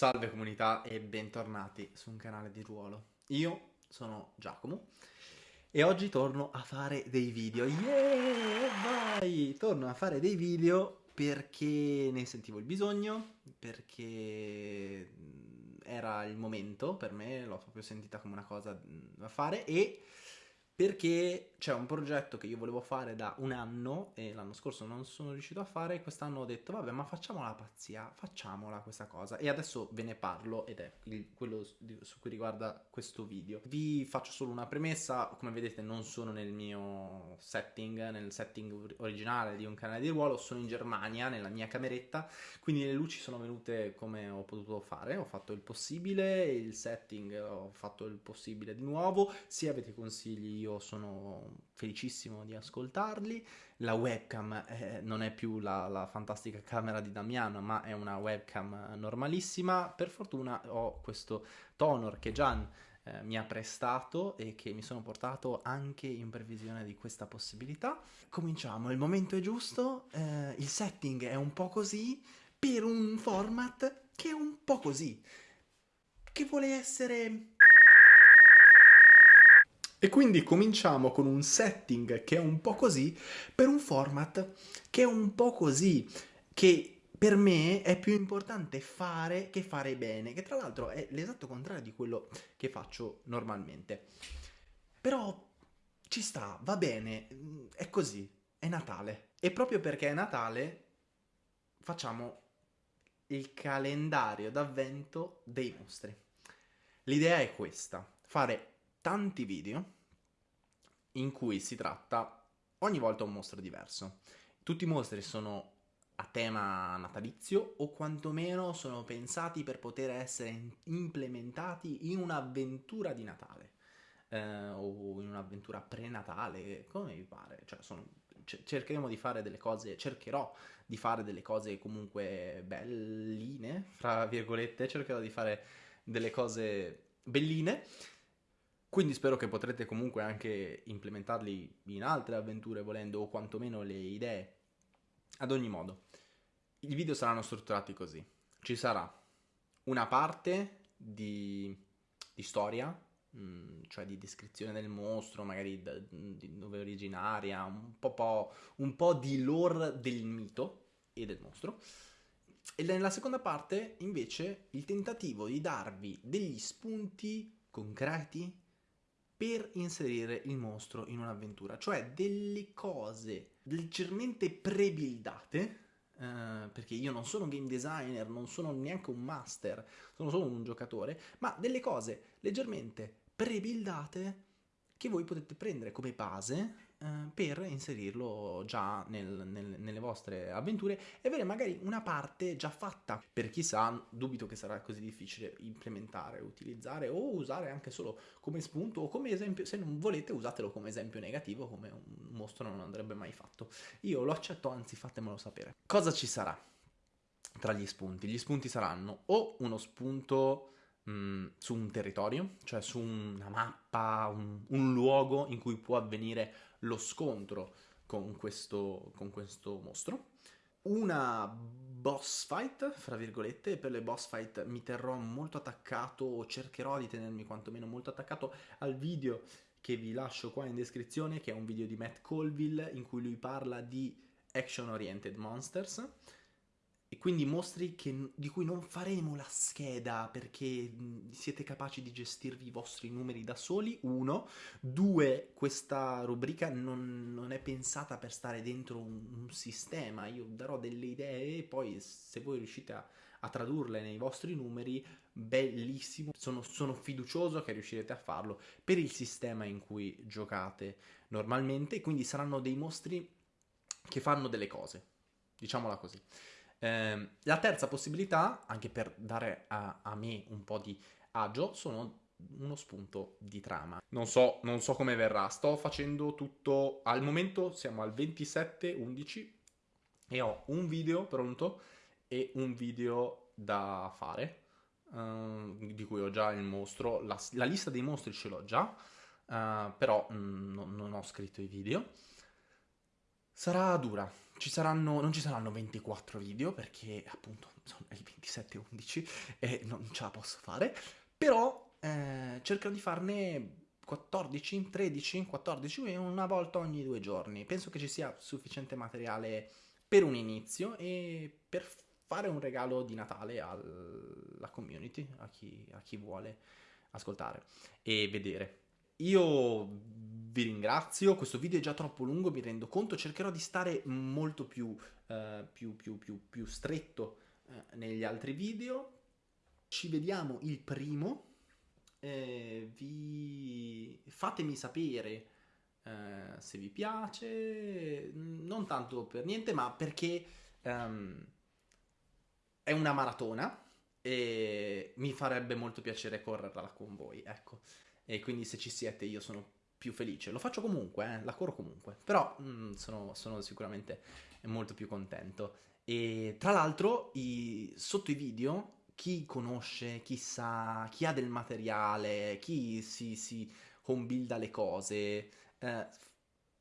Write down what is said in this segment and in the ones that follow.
Salve comunità e bentornati su un canale di ruolo. Io sono Giacomo e oggi torno a fare dei video. Yeah, vai! Torno a fare dei video perché ne sentivo il bisogno, perché era il momento per me, l'ho proprio sentita come una cosa da fare e perché c'è un progetto che io volevo fare da un anno e l'anno scorso non sono riuscito a fare e quest'anno ho detto vabbè ma facciamo la pazzia, facciamola questa cosa e adesso ve ne parlo ed è il, quello su cui riguarda questo video. Vi faccio solo una premessa, come vedete non sono nel mio setting, nel setting originale di un canale di ruolo, sono in Germania nella mia cameretta, quindi le luci sono venute come ho potuto fare, ho fatto il possibile, il setting ho fatto il possibile di nuovo, se avete consigli io io sono felicissimo di ascoltarli. La webcam eh, non è più la, la, fantastica camera di Damiano, ma è una webcam normalissima. Per fortuna ho questo Tonor che Gian eh, mi ha prestato e che mi sono portato anche in previsione di questa possibilità. Cominciamo, il momento è giusto, eh, il setting è un po' così, per un format che è un po' così, che vuole essere e quindi cominciamo con un setting che è un po' così per un format che è un po' così, che per me è più importante fare che fare bene, che tra l'altro è l'esatto contrario di quello che faccio normalmente. Però ci sta, va bene, è così, è Natale. E proprio perché è Natale facciamo il calendario d'avvento dei mostri. L'idea è questa, fare tanti video in cui si tratta ogni volta un mostro diverso. Tutti i mostri sono a tema natalizio o quantomeno sono pensati per poter essere implementati in un'avventura di Natale eh, o in un'avventura prenatale, come vi pare. Cioè, sono, cercheremo di fare delle cose, cercherò di fare delle cose comunque belline, fra virgolette, cercherò di fare delle cose belline quindi spero che potrete comunque anche implementarli in altre avventure volendo o quantomeno le idee. Ad ogni modo, i video saranno strutturati così. Ci sarà una parte di, di storia, mm, cioè di descrizione del mostro, magari da, di dove è originaria, un po', po', un po' di lore del mito e del mostro. E nella seconda parte, invece, il tentativo di darvi degli spunti concreti per inserire il mostro in un'avventura, cioè delle cose leggermente pre-buildate, eh, perché io non sono un game designer, non sono neanche un master, sono solo un giocatore, ma delle cose leggermente pre-buildate che voi potete prendere come base per inserirlo già nel, nel, nelle vostre avventure e avere magari una parte già fatta. Per chi sa, dubito che sarà così difficile implementare, utilizzare o usare anche solo come spunto o come esempio, se non volete usatelo come esempio negativo, come un mostro non andrebbe mai fatto. Io lo accetto, anzi fatemelo sapere. Cosa ci sarà tra gli spunti? Gli spunti saranno o uno spunto Mm, su un territorio, cioè su una mappa, un, un, luogo in cui può avvenire lo scontro con questo, con questo mostro. Una boss fight, fra virgolette, per le boss fight mi terrò molto attaccato o cercherò di tenermi quantomeno molto attaccato al video che vi lascio qua in descrizione, che è un video di Matt Colville in cui lui parla di action oriented monsters e quindi mostri che, di cui non faremo la scheda perché siete capaci di gestirvi i vostri numeri da soli, uno. Due, questa rubrica non, non è pensata per stare dentro un, un, sistema, io darò delle idee e poi se voi riuscite a, a tradurle nei vostri numeri, bellissimo, sono, sono fiducioso che riuscirete a farlo per il sistema in cui giocate normalmente, quindi saranno dei mostri che fanno delle cose, diciamola così. Eh, la terza possibilità, anche per dare a, a, me un po' di agio, sono uno spunto di trama. Non so, non so come verrà, sto facendo tutto, al momento siamo al 27-11 e ho un video pronto e un video da fare, uh, di cui ho già il mostro, la, la lista dei mostri ce l'ho già, uh, però mm, non, non ho scritto i video. Sarà dura, ci saranno, non ci saranno 24 video perché appunto sono il 27-11 e non ce la posso fare, però eh, cercherò di farne 14, 13, 14, una volta ogni due giorni. Penso che ci sia sufficiente materiale per un inizio e per fare un regalo di Natale alla community, a chi, a chi vuole ascoltare e vedere. Io vi ringrazio, questo video è già troppo lungo, mi rendo conto, cercherò di stare molto più, uh, più, più, più, più stretto uh, negli altri video. Ci vediamo il primo, eh, vi... fatemi sapere eh, se vi piace, non tanto per niente, ma perché um, è una maratona e mi farebbe molto piacere correrla con voi, ecco. E quindi se ci siete io sono più felice. Lo faccio comunque, eh, la corro comunque, però mm, sono, sono, sicuramente molto più contento. E tra l'altro i, sotto i video chi conosce, chi sa, chi ha del materiale, chi si, si home builda le cose, eh,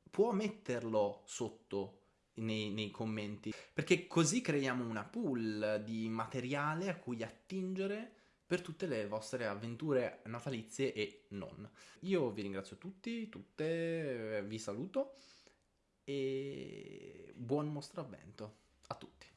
può metterlo sotto nei, nei, commenti, perché così creiamo una pool di materiale a cui attingere per tutte le vostre avventure natalizie e non. Io vi ringrazio tutti, tutte, vi saluto e buon mostro avvento a tutti.